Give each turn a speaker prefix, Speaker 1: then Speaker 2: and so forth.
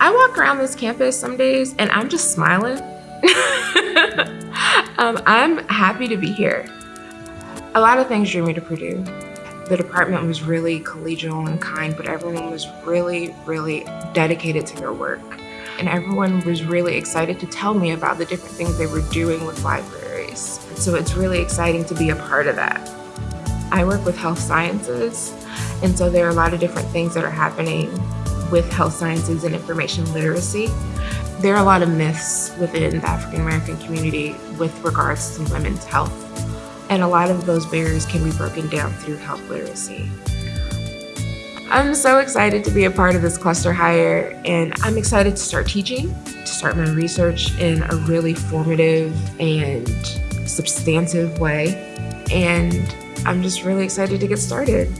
Speaker 1: I walk around this campus some days and I'm just smiling. um, I'm happy to be here. A lot of things drew me to Purdue. The department was really collegial and kind, but everyone was really, really dedicated to their work. And everyone was really excited to tell me about the different things they were doing with libraries. So it's really exciting to be a part of that. I work with health sciences, and so there are a lot of different things that are happening with health sciences and information literacy. There are a lot of myths within the African American community with regards to women's health. And a lot of those barriers can be broken down through health literacy. I'm so excited to be a part of this cluster hire and I'm excited to start teaching, to start my research in a really formative and substantive way. And I'm just really excited to get started.